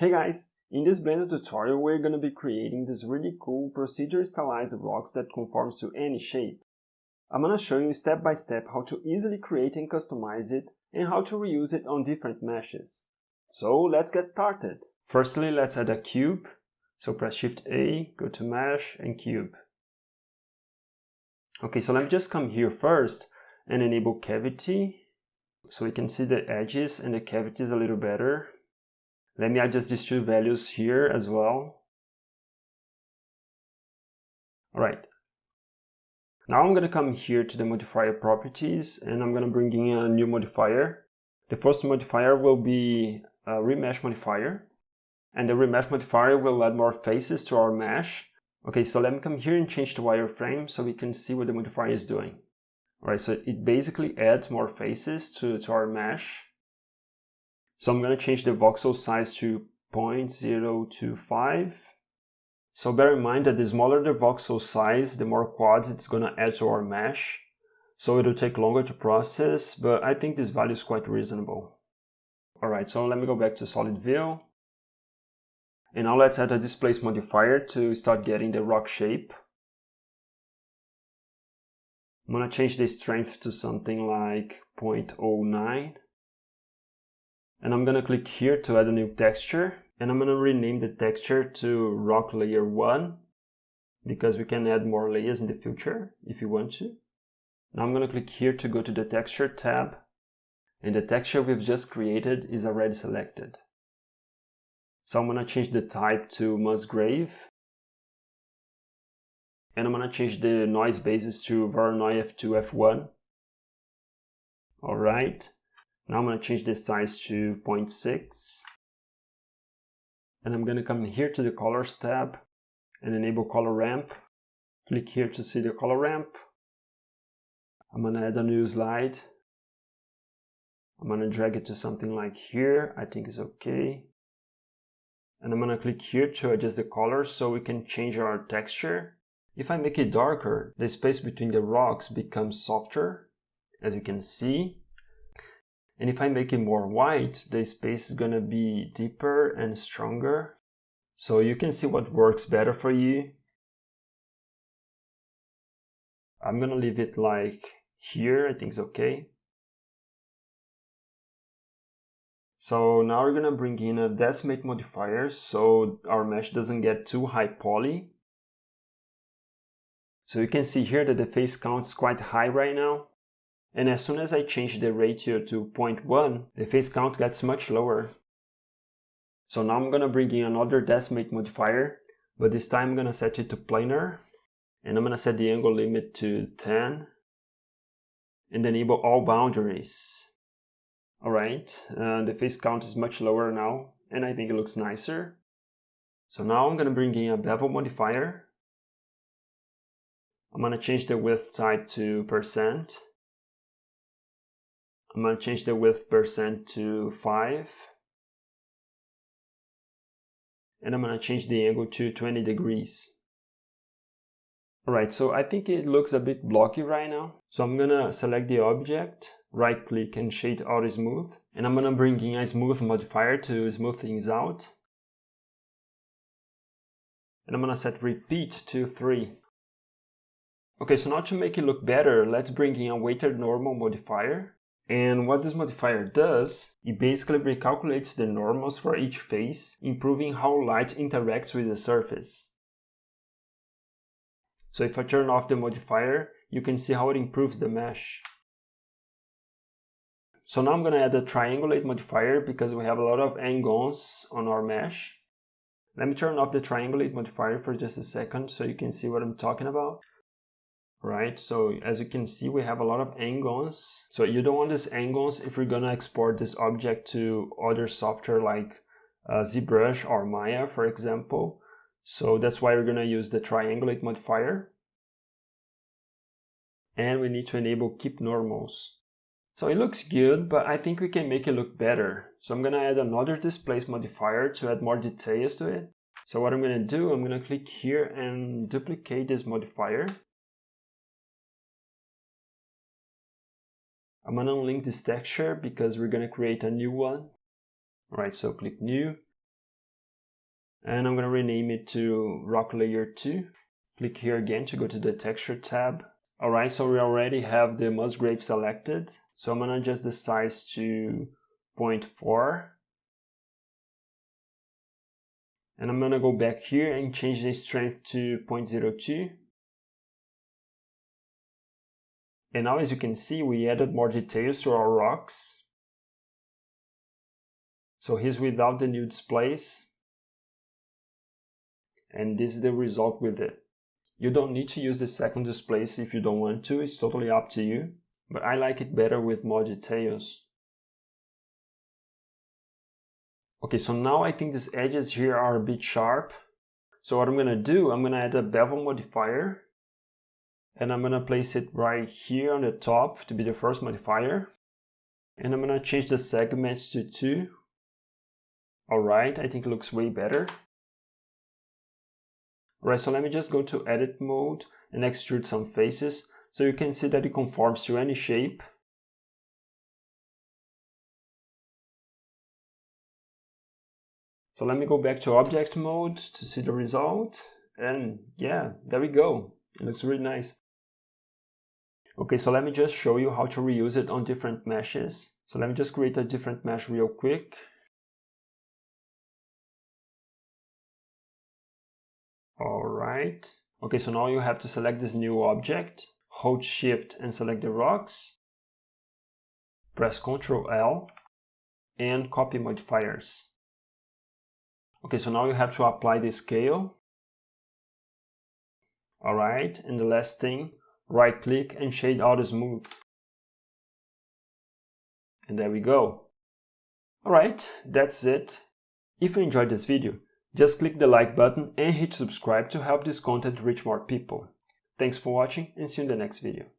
Hey guys, in this Blender tutorial we're going to be creating this really cool procedure stylized rocks that conforms to any shape. I'm going to show you step by step how to easily create and customize it and how to reuse it on different meshes. So let's get started. Firstly let's add a cube. So press shift A, go to mesh and cube. Okay, so let me just come here first and enable cavity so we can see the edges and the cavities a little better. Let me adjust these two values here as well. Alright. Now I'm going to come here to the modifier properties and I'm going to bring in a new modifier. The first modifier will be a remesh modifier. And the remesh modifier will add more faces to our mesh. Okay, so let me come here and change the wireframe so we can see what the modifier is doing. Alright, so it basically adds more faces to, to our mesh. So I'm going to change the voxel size to 0.025. So bear in mind that the smaller the voxel size, the more quads it's going to add to our mesh. So it'll take longer to process, but I think this value is quite reasonable. Alright, so let me go back to solid view. And now let's add a displace modifier to start getting the rock shape. I'm going to change the strength to something like 0.09 and I'm gonna click here to add a new texture and I'm gonna rename the texture to rock layer 1 because we can add more layers in the future if you want to. Now I'm gonna click here to go to the texture tab and the texture we've just created is already selected. So I'm gonna change the type to Musgrave and I'm gonna change the noise basis to Voronoi F2 F1. Alright, now I'm going to change this size to 0.6. And I'm going to come here to the colors tab and enable color ramp. Click here to see the color ramp. I'm going to add a new slide. I'm going to drag it to something like here. I think it's okay. And I'm going to click here to adjust the color so we can change our texture. If I make it darker, the space between the rocks becomes softer, as you can see. And if I make it more white, the space is gonna be deeper and stronger. So you can see what works better for you. I'm gonna leave it like here, I think it's okay. So now we're gonna bring in a decimate modifier so our mesh doesn't get too high poly. So you can see here that the face count is quite high right now. And as soon as I change the ratio to 0.1, the face count gets much lower. So now I'm gonna bring in another decimate modifier, but this time I'm gonna set it to planar, and I'm gonna set the angle limit to 10, and enable all boundaries. Alright, uh, the face count is much lower now, and I think it looks nicer. So now I'm gonna bring in a bevel modifier. I'm gonna change the width type to percent, I'm going to change the width percent to 5. And I'm going to change the angle to 20 degrees. Alright, so I think it looks a bit blocky right now. So I'm going to select the object, right click and shade auto smooth. And I'm going to bring in a smooth modifier to smooth things out. And I'm going to set repeat to 3. Okay, so now to make it look better, let's bring in a weighted normal modifier. And what this modifier does, it basically recalculates the normals for each face, improving how light interacts with the surface. So if I turn off the modifier, you can see how it improves the mesh. So now I'm going to add a triangulate modifier because we have a lot of angles on our mesh. Let me turn off the triangulate modifier for just a second so you can see what I'm talking about right? So as you can see, we have a lot of angles. So you don't want these angles if you're gonna export this object to other software like uh, ZBrush or Maya, for example. So that's why we're gonna use the triangulate modifier. And we need to enable keep normals. So it looks good, but I think we can make it look better. So I'm gonna add another displace modifier to add more details to it. So what I'm gonna do, I'm gonna click here and duplicate this modifier. I'm gonna unlink this texture because we're gonna create a new one. All right, so click new. and I'm to rename it to rock layer 2. Click here again to go to the texture tab. Alright, so we already have the Musgrave selected. So I'm to adjust the size to 0.4. And I'm to go back here and change the strength to 0.02. And now as you can see, we added more details to our rocks. So here's without the new displace. And this is the result with it. You don't need to use the second displace if you don't want to, it's totally up to you. But I like it better with more details. Okay, so now I think these edges here are a bit sharp. So what I'm gonna do, I'm gonna add a bevel modifier and I'm gonna place it right here on the top to be the first modifier. And I'm gonna change the segments to two. Alright, I think it looks way better. Alright, so let me just go to edit mode and extrude some faces so you can see that it conforms to any shape. So let me go back to object mode to see the result. And yeah, there we go. It looks really nice. Okay, so let me just show you how to reuse it on different meshes. So let me just create a different mesh real quick. All right. Okay, so now you have to select this new object, hold shift and select the rocks, press Ctrl L and copy modifiers. Okay, so now you have to apply the scale. All right, and the last thing, right click and shade auto smooth. And there we go. Alright, that's it. If you enjoyed this video, just click the like button and hit subscribe to help this content reach more people. Thanks for watching and see you in the next video.